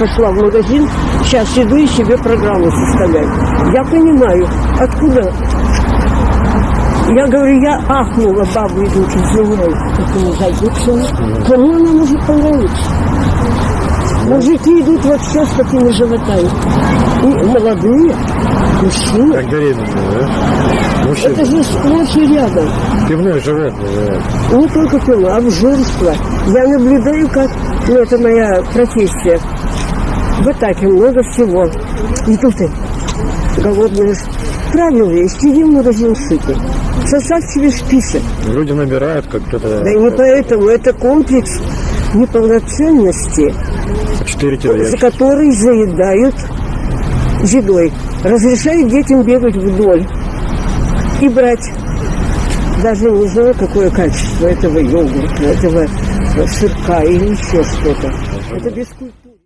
Пошла в магазин, сейчас иду и себе программу составлять. Я понимаю, откуда. Я говорю, я ахнула, бабу идут, извиняюсь, такому зайдут Кому она может понравиться? Мужики идут вообще с такими животами. И молодые, мужчины. Как беременные, да? Мужчина. Это же сплошь и рядом. Пивное животное, да. Не только пила, обжорство. Я наблюдаю, как, ну это моя профессия. В атаке много всего. И тут и голодные. Правильно, есть, иди в магазин сытый. Составь себе список. Люди набирают, как кто-то... Да и не поэтому, это комплекс неполноценности, 4 кило за который заедают едой. Разрешают детям бегать вдоль и брать. Даже не знаю, какое качество этого йогурта, этого сырка или еще что-то. Это бескультурно.